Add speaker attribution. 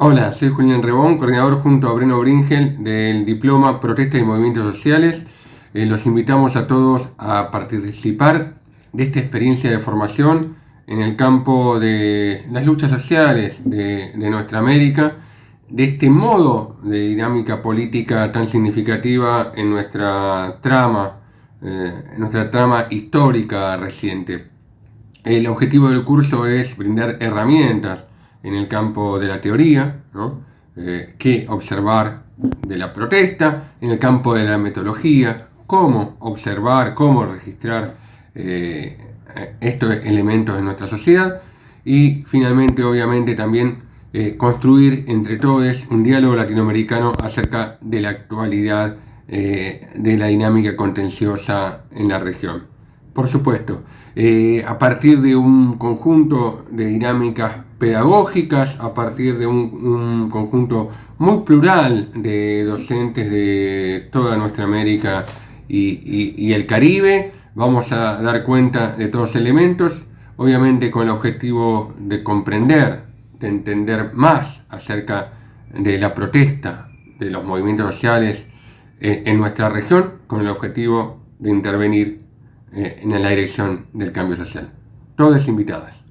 Speaker 1: Hola, soy Julián Rebón, coordinador junto a Breno Bringel del Diploma Protesta y Movimientos Sociales. Eh, los invitamos a todos a participar de esta experiencia de formación en el campo de las luchas sociales de, nuestra América, de este modo de dinámica política tan significativa en nuestra trama, eh, en nuestra trama histórica reciente. El objetivo del curso es brindar herramientas en el campo de la teoría, ¿no? Eh, qué observar de la protesta, en el campo de la metodología, cómo observar, cómo registrar eh, estos elementos en nuestra sociedad y finalmente obviamente también eh, construir entre todos un diálogo latinoamericano acerca de la actualidad de la dinámica contenciosa en la región. Por supuesto, eh, a partir de un conjunto de dinámicas pedagógicas, a partir de un, conjunto muy plural de docentes de toda nuestra América y, el Caribe, vamos a dar cuenta de todos los elementos, obviamente con el objetivo de comprender, de entender más acerca de la protesta de los movimientos sociales eh, en nuestra región, con el objetivo de intervenir eh, en la dirección del cambio social. Todas invitadas.